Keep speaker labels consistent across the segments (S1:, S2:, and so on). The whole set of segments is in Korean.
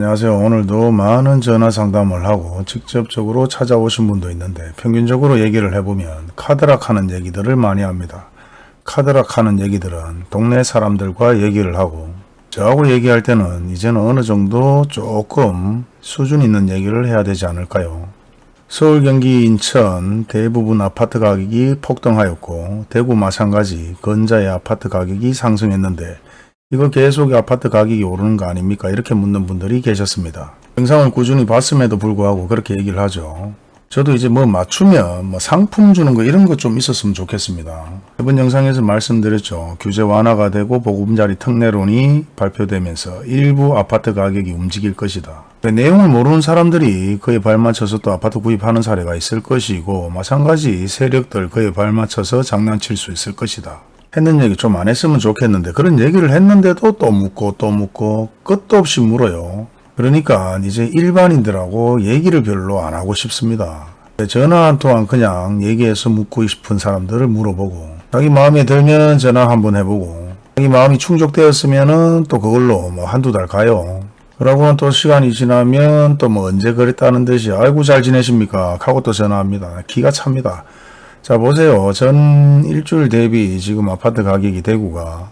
S1: 안녕하세요. 오늘도 많은 전화 상담을 하고 직접적으로 찾아오신 분도 있는데 평균적으로 얘기를 해보면 카드락 하는 얘기들을 많이 합니다. 카드락 하는 얘기들은 동네 사람들과 얘기를 하고 저하고 얘기할 때는 이제는 어느 정도 조금 수준 있는 얘기를 해야 되지 않을까요? 서울, 경기, 인천 대부분 아파트 가격이 폭등하였고 대구 마찬가지 건자의 아파트 가격이 상승했는데 이거 계속 아파트 가격이 오르는 거 아닙니까? 이렇게 묻는 분들이 계셨습니다. 영상을 꾸준히 봤음에도 불구하고 그렇게 얘기를 하죠. 저도 이제 뭐 맞추면 뭐 상품 주는 거 이런 것 좀 있었으면 좋겠습니다. 이번 영상에서 말씀드렸죠. 규제 완화가 되고 보금자리 특례론이 발표되면서 일부 아파트 가격이 움직일 것이다. 내용을 모르는 사람들이 그에 발맞춰서 또 아파트 구입하는 사례가 있을 것이고 마찬가지 세력들 그에 발맞춰서 장난칠 수 있을 것이다. 했는 얘기 좀 안 했으면 좋겠는데 그런 얘기를 했는데도 또 묻고 또 묻고 끝도 없이 물어요. 그러니까 이제 일반인들하고 얘기를 별로 안 하고 싶습니다. 전화 한 통화 그냥 얘기해서 묻고 싶은 사람들을 물어보고 자기 마음에 들면 전화 한번 해보고 자기 마음이 충족되었으면은 또 그걸로 뭐 한두 달 가요. 그러고는 또 시간이 지나면 또 뭐 언제 그랬다는 듯이 아이고 잘 지내십니까 하고 또 전화합니다. 기가 찹니다. 자 보세요. 전 일주일 대비 지금 아파트 가격이 대구가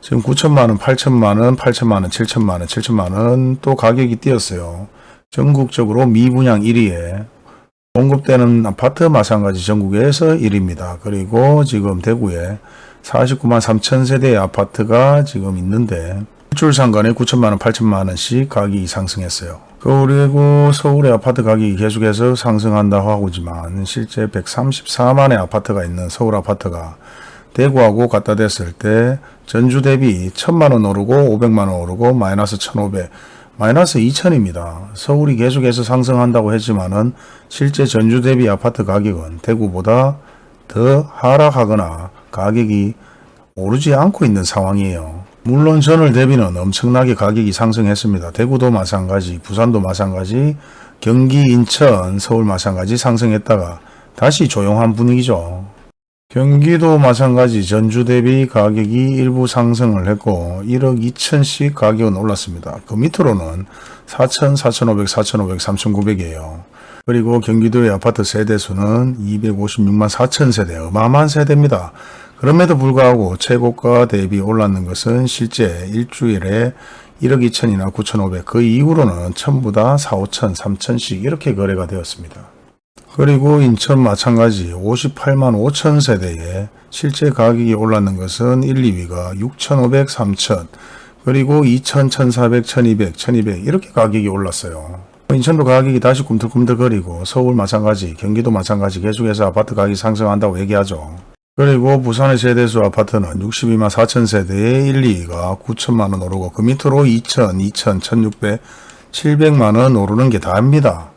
S1: 지금 9천만원, 8천만원, 8천만원, 7천만원, 7천만원 또 가격이 뛰었어요. 전국적으로 미분양 1위에 공급되는 아파트 마찬가지 전국에서 1위입니다. 그리고 지금 대구에 49만 3천 세대의 아파트가 지금 있는데 일주일 상간에 9천만원, 8천만원씩 가격이 상승했어요. 그리고 서울의 아파트 가격이 계속해서 상승한다고 하고지만 실제 134만의 아파트가 있는 서울 아파트가 대구하고 갖다 댔을 때 전주 대비 1000만원 오르고 500만원 오르고 마이너스 1500 마이너스 2000입니다. 서울이 계속해서 상승한다고 했지만은 실제 전주 대비 아파트 가격은 대구보다 더 하락하거나 가격이 오르지 않고 있는 상황이에요. 물론 전월 대비는 엄청나게 가격이 상승했습니다. 대구도 마찬가지, 부산도 마찬가지, 경기, 인천, 서울 마찬가지 상승했다가 다시 조용한 분위기죠. 경기도 마찬가지 전주 대비 가격이 일부 상승을 했고 1억 2천씩 가격은 올랐습니다. 그 밑으로는 4천, 4,500, 4,500, 3,900이에요. 그리고 경기도의 아파트 세대수는 256만 4천 세대, 어마어마한 세대입니다. 그럼에도 불구하고 최고가 대비 올랐는 것은 실제 일주일에 1억 2천이나 9,500, 그 이후로는 전부 다 4, 5천, 3천씩 이렇게 거래가 되었습니다. 그리고 인천 마찬가지 58만 5천 세대에 실제 가격이 올랐는 것은 1, 2위가 6,500, 3천, 그리고 2천, 1,400, 1,200, 1,200 이렇게 가격이 올랐어요. 인천도 가격이 다시 꿈틀꿈틀거리고 서울 마찬가지, 경기도 마찬가지 계속해서 아파트 가격이 상승한다고 얘기하죠. 그리고 부산의 세대수 아파트는 62만 4천 세대에 1, 2위가 9천만원 오르고 그 밑으로 2천, 2천, 1600, 700만원 오르는 게 다입니다.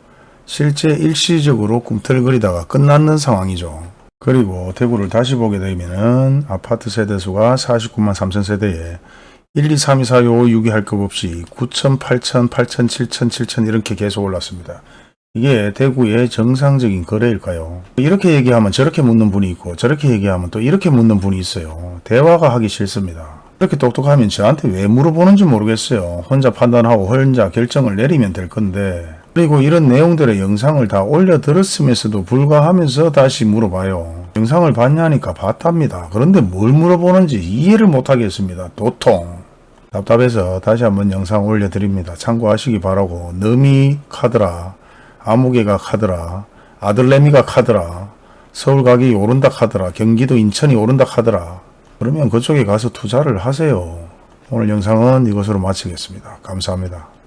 S1: 실제 일시적으로 꿈틀거리다가 끝났는 상황이죠. 그리고 대구를 다시 보게 되면은 아파트 세대수가 49만 3천 세대에 1, 2, 3, 2, 4, 5, 6이 할것 없이 9천, 8천, 8천, 7천, 7천 이렇게 계속 올랐습니다. 이게 대구의 정상적인 거래일까요? 이렇게 얘기하면 저렇게 묻는 분이 있고 저렇게 얘기하면 또 이렇게 묻는 분이 있어요. 대화가 하기 싫습니다. 이렇게 똑똑하면 저한테 왜 물어보는지 모르겠어요. 혼자 판단하고 혼자 결정을 내리면 될 건데 그리고 이런 내용들의 영상을 다 올려들었음에도 불구하면서 다시 물어봐요. 영상을 봤냐니까 봤답니다. 그런데 뭘 물어보는지 이해를 못하겠습니다. 도통. 답답해서 다시 한번 영상 올려드립니다. 참고하시기 바라고 너미 카드라, 아무개가 카드라, 아들내미가 카드라, 서울 가격이 오른다 카드라, 경기도 인천이 오른다 카드라. 그러면 그쪽에 가서 투자를 하세요. 오늘 영상은 이것으로 마치겠습니다. 감사합니다.